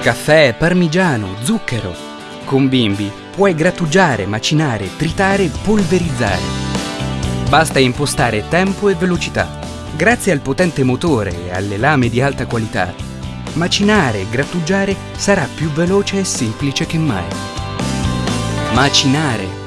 Caffè, parmigiano, zucchero. Con Bimbi puoi grattugiare, macinare, tritare, polverizzare. Basta impostare tempo e velocità. Grazie al potente motore e alle lame di alta qualità, macinare e grattugiare sarà più veloce e semplice che mai. Macinare